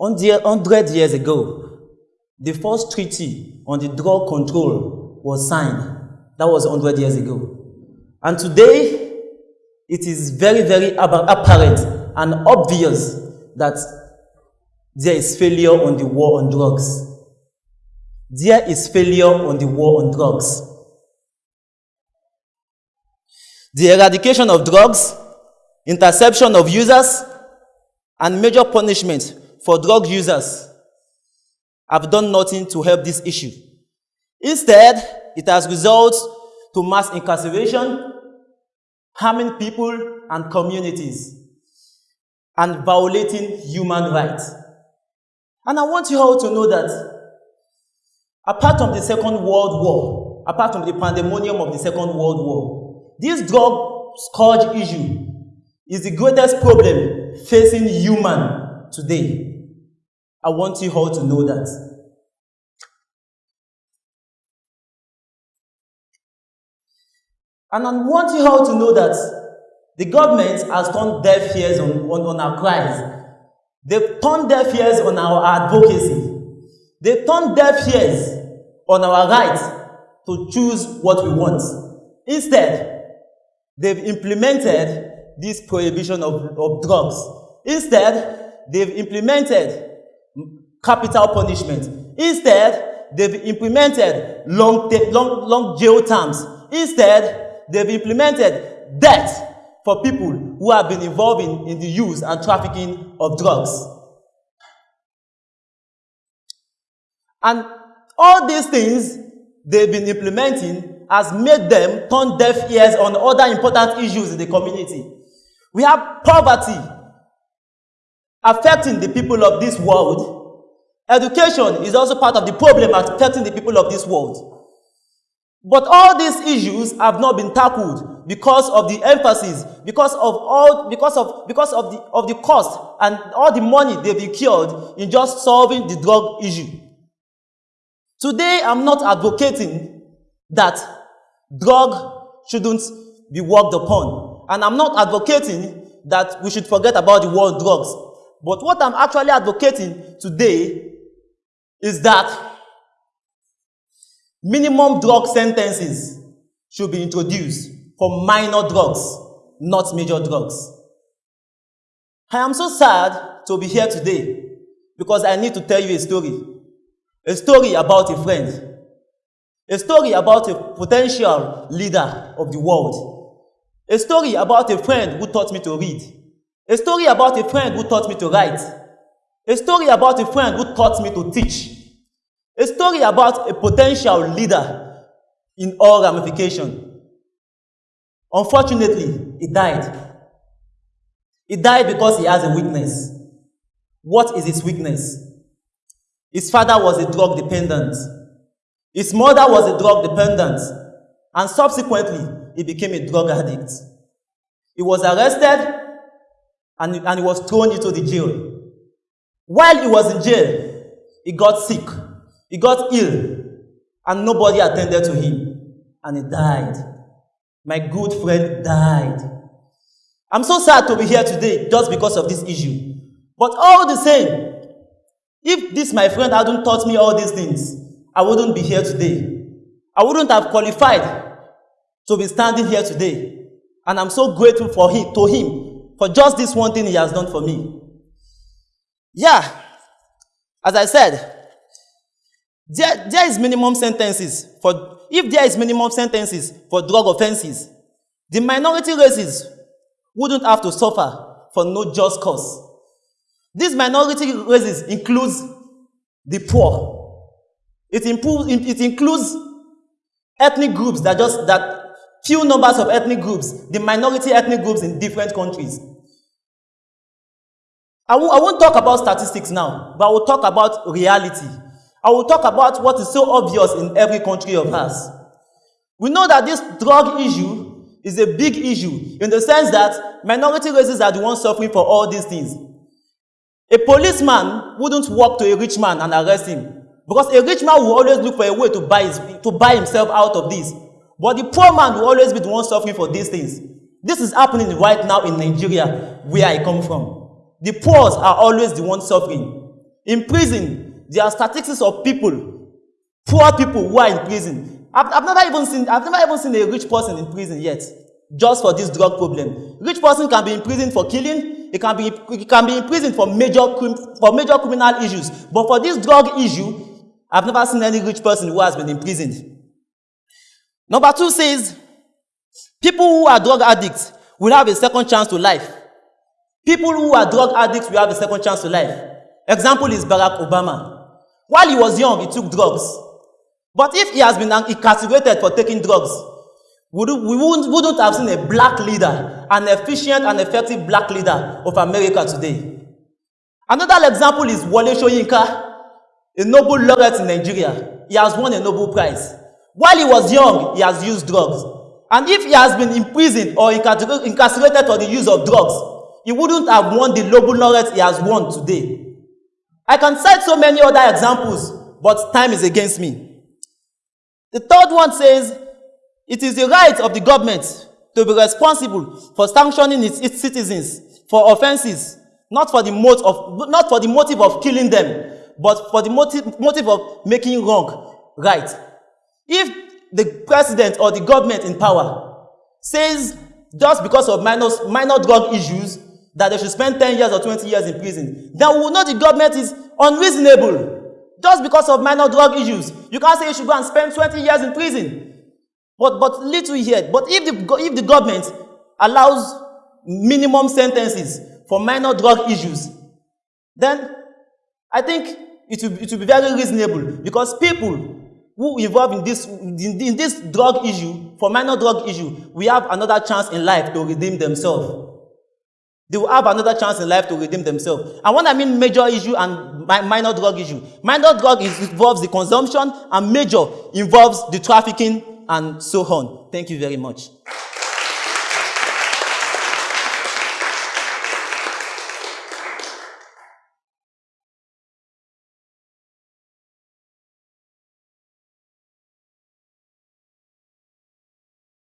100 years ago, the first treaty on the drug control was signed. That was 100 years ago. And today, it is very, very apparent and obvious that there is failure on the war on drugs. There is failure on the war on drugs. The eradication of drugs, interception of users, and major punishment for drug users have done nothing to help this issue. Instead, it has resulted to mass incarceration, harming people and communities, and violating human rights. And I want you all to know that apart from the Second World War, apart from the pandemonium of the Second World War, this drug scourge issue is the greatest problem facing human today. I want you all to know that. And I want you all to know that the government has turned deaf ears on, on, on our cries. They've turned deaf ears on our advocacy. They've turned deaf ears on our right to choose what we want. Instead, they've implemented this prohibition of, of drugs. Instead, they've implemented capital punishment. Instead, they've implemented long, long, long jail terms. Instead, they've implemented death for people who have been involved in, in the use and trafficking of drugs. And all these things they've been implementing has made them turn deaf ears on other important issues in the community. We have poverty affecting the people of this world Education is also part of the problem affecting the people of this world. But all these issues have not been tackled because of the emphasis, because of all, because of, because of the, of the cost and all the money they've incurred in just solving the drug issue. Today, I'm not advocating that drug shouldn't be worked upon. And I'm not advocating that we should forget about the war on drugs. But what I'm actually advocating today is that minimum drug sentences should be introduced for minor drugs, not major drugs. I am so sad to be here today because I need to tell you a story. A story about a friend. A story about a potential leader of the world. A story about a friend who taught me to read. A story about a friend who taught me to write. A story about a friend who taught me to teach. A story about a potential leader in all ramification. Unfortunately, he died. He died because he has a weakness. What is his weakness? His father was a drug dependent. His mother was a drug dependent. And subsequently, he became a drug addict. He was arrested and, and he was thrown into the jail. While he was in jail, he got sick. He got ill and nobody attended to him and he died. My good friend died. I'm so sad to be here today just because of this issue. But all the same, if this my friend hadn't taught me all these things, I wouldn't be here today. I wouldn't have qualified to be standing here today. And I'm so grateful for him, to him for just this one thing he has done for me. Yeah, as I said, there, there is minimum sentences for, if there is minimum sentences for drug offenses, the minority races wouldn't have to suffer for no just cause. These minority races includes the poor. It, improves, it includes ethnic groups that just, that few numbers of ethnic groups, the minority ethnic groups in different countries. I w I won't talk about statistics now, but I will talk about reality. I will talk about what is so obvious in every country of ours. We know that this drug issue is a big issue in the sense that minority races are the ones suffering for all these things. A policeman wouldn't walk to a rich man and arrest him because a rich man will always look for a way to buy, his, to buy himself out of this. But the poor man will always be the one suffering for these things. This is happening right now in Nigeria, where I come from. The poor are always the ones suffering. In prison, there are statistics of people, poor people who are in prison. I've, I've never even seen, I've never even seen a rich person in prison yet, just for this drug problem. Rich person can be in prison for killing, it can be, it can be in prison for major, for major criminal issues. But for this drug issue, I've never seen any rich person who has been imprisoned. Number two says, people who are drug addicts will have a second chance to life. People who are drug addicts will have a second chance to life. Example is Barack Obama. While he was young, he took drugs. But if he has been incarcerated for taking drugs, we wouldn't, wouldn't have seen a black leader, an efficient and effective black leader of America today. Another example is Wole Soyinka, a Nobel laureate in Nigeria. He has won a Nobel Prize. While he was young, he has used drugs. And if he has been imprisoned or incarcerated for the use of drugs, he wouldn't have won the Nobel laureate he has won today. I can cite so many other examples, but time is against me. The third one says, it is the right of the government to be responsible for sanctioning its, its citizens for offenses, not for, the motive of, not for the motive of killing them, but for the motive, motive of making wrong right. If the president or the government in power says just because of minor, minor drug issues that they should spend 10 years or 20 years in prison, then we will know the government is unreasonable. Just because of minor drug issues. You can't say you should go and spend 20 years in prison. But, but little here. But if the, if the government allows minimum sentences for minor drug issues, then I think it will, it will be very reasonable because people who involved in this, in, in this drug issue, for minor drug issue, we have another chance in life to redeem themselves. They will have another chance in life to redeem themselves. And when I mean major issue and minor drug issue, minor drug is, involves the consumption and major involves the trafficking and so on. Thank you very much.